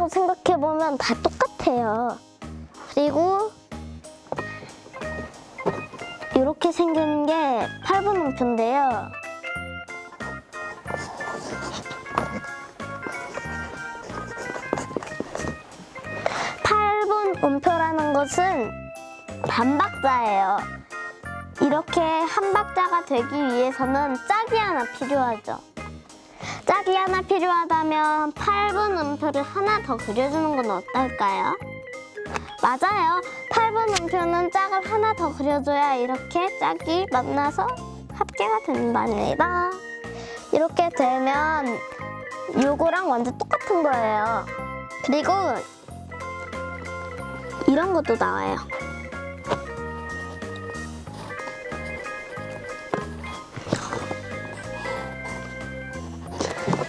기준이라고 생각해보면 다 똑같아요. 그리고 이렇게 생긴 게 8분 음표인데요. 음표라는 것은 반박자예요. 이렇게 한 박자가 되기 위해서는 짝이 하나 필요하죠. 짝이 하나 필요하다면 8분 음표를 하나 더 그려주는 건 어떨까요? 맞아요. 8분 음표는 짝을 하나 더 그려줘야 이렇게 짝이 만나서 합계가 된답니다. 이렇게 되면 요거랑 완전 똑같은 거예요. 그리고 이런 것도 나와요.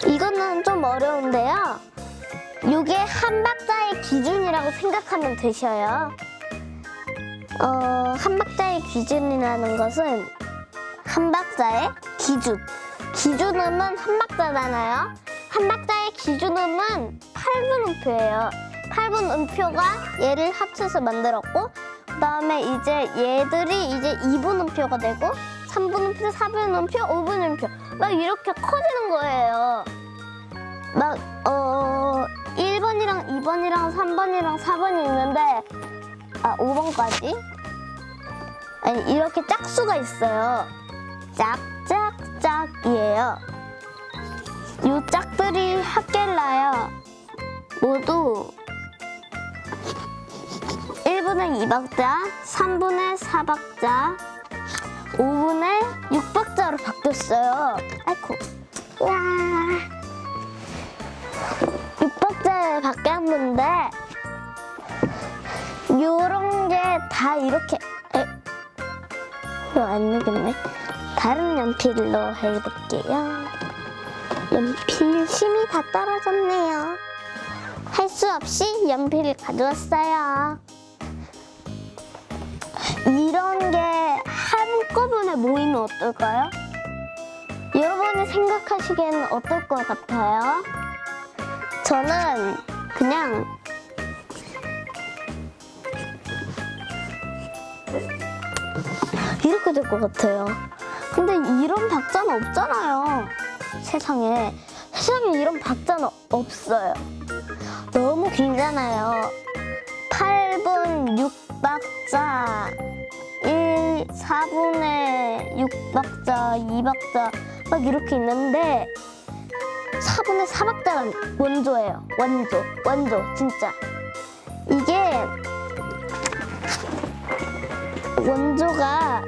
이거는 좀 어려운데요. 이게 한 박자의 기준이라고 생각하면 되셔요. 어, 한 박자의 기준이라는 것은 한 박자의 기준. 기준음은 한 박자잖아요. 한 박자의 기준음은 8분 음표예요. 8분 음표가 얘를 합쳐서 만들었고 그 다음에 이제 얘들이 이제 2분 음표가 되고 3분 음표, 4분 음표, 5분 음표 막 이렇게 커지는 거예요. 막, 어, 1번이랑 2번이랑 3번이랑 4번이 있는데, 아, 5번까지? 아니, 이렇게 짝수가 있어요. 짝, 짝, 짝이에요. 요 짝들이 합계를 나요. 모두 1분의 2박자, 3분의 4박자, 5분의 6박자로 바뀌었어요. 아이쿠. 야 6박자에 바뀌었는데 요런 게 다 이렇게 에? 이거 안 되겠네. 다른 연필로 해볼게요. 연필 심이 다 떨어졌네요. 할 수 없이 연필을 가져왔어요. 이런 게 한꺼번에 모이면 어떨까요? 여러분이 생각하시기에는 어떨 것 같아요? 저는 그냥 이렇게 될 것 같아요. 근데 이런 박자는 없잖아요. 세상에. 세상에 이런 박자는 없어요. 너무 길잖아요. 8분 6박자, 1, 4분의 6박자, 2박자 막 이렇게 있는데 4분의 4박자가 원조예요. 원조, 원조, 진짜. 이게 원조가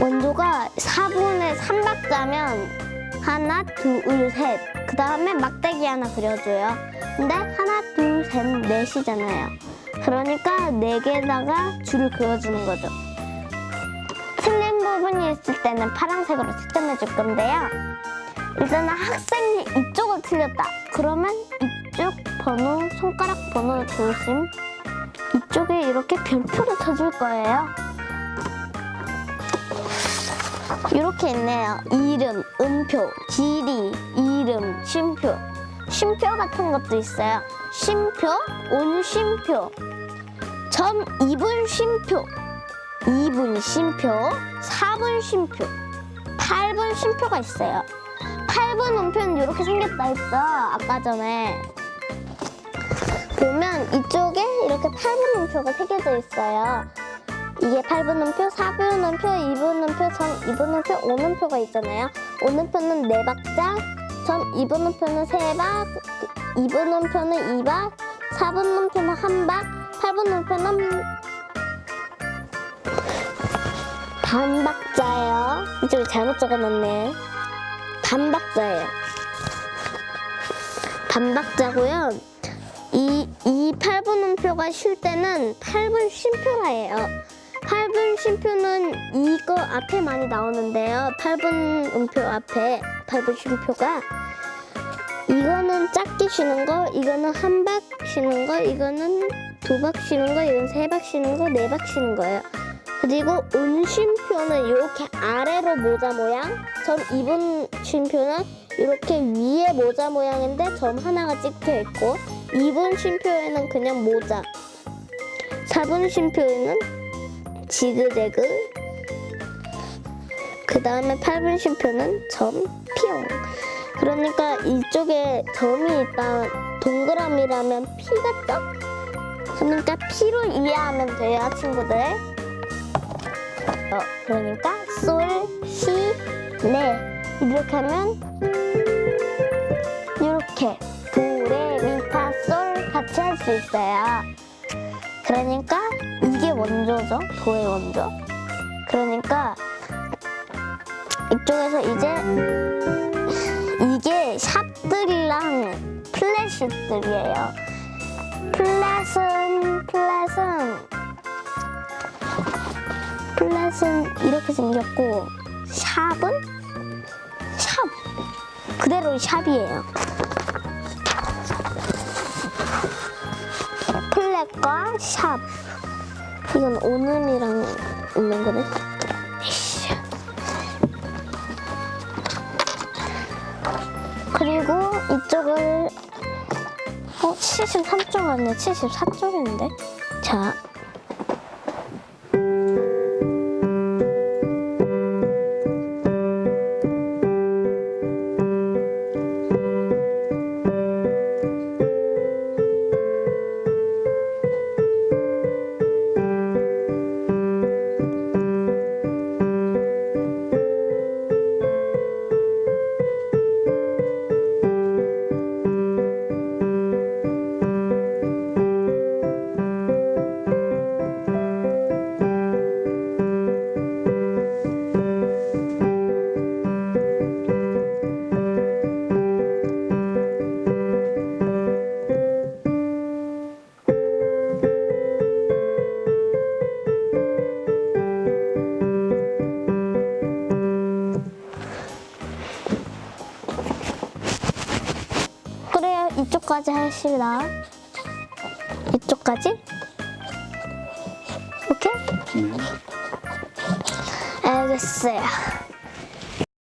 원조가 4분의 3박자면 하나, 둘, 셋. 그 다음에 막대기 하나 그려줘요. 근데 하나, 둘, 셋, 넷이잖아요. 그러니까 네 개다가 줄을 그려주는 거죠. 틀린 부분이 있을 때는 파란색으로 채점해 줄 건데요. 일단은 학생이 이쪽을 틀렸다. 그러면 이쪽 번호, 손가락 번호 조심. 이쪽에 이렇게 별표를 쳐줄 거예요. 이렇게 있네요. 이름, 음표, 길이, 이름, 쉼표. 쉼표 같은 것도 있어요. 쉼표, 온쉼표, 점 2분 쉼표, 2분 쉼표, 4분 쉼표, 8분 쉼표가 있어요. 8분 음표는 이렇게 생겼다 했죠? 아까 전에. 보면 이쪽에 이렇게 8분 음표가 새겨져 있어요. 이게 8분 음표, 4분 음표, 2분 음표, 전 2분 음표, 5분 표가 있잖아요. 5분 표는 4박자, 전 2분 음표는 3박, 2분 음표는 2박, 4분 음표는 1박, 8분 음표는 반박자예요. 이쪽에 잘못 적어놨네. 반박자예요. 반박자고요. 이, 이 8분 음표가 쉴 때는 8분 쉼표라 해요. 8분 쉼표는 이거 앞에 많이 나오는데요. 8분 음표 앞에 8분 쉼표가 이거는 짧게 쉬는 거, 이거는 한 박 쉬는 거, 이거는 두 박 쉬는 거, 이건 세 박 쉬는 거, 네 박 쉬는 거예요. 그리고 은쉼표는 이렇게 아래로 모자 모양, 점 입은 쉼표는 이렇게 위에 모자 모양인데 점 하나가 찍혀 있고, 입은 쉼표에는 그냥 모자, 잡은 쉼표에는 지그재그, 그 다음에 팔분 쉼표는 점, 뿅. 그러니까 이쪽에 점이 있다, 동그라미라면 피 같죠? 그러니까 피로 이해하면 돼요, 친구들. 어, 그러니까 솔, 시, 레 이렇게 하면 이렇게 도, 레, 미, 파, 솔 같이 할 수 있어요. 그러니까 이게 원조죠, 도의 원조. 그러니까 이쪽에서 이제 이게 샵들이랑 플랫식들이에요. 플랫은 이렇게 생겼고 샵은? 샵. 그대로 샵이에요. 플랫과 샵. 이건 오늘이랑 있는 거네. 그리고 이쪽을 어 73쪽 아니야? 74쪽인데? 자 이쪽까지 하시라 이쪽까지? 오케이? 네. 알겠어요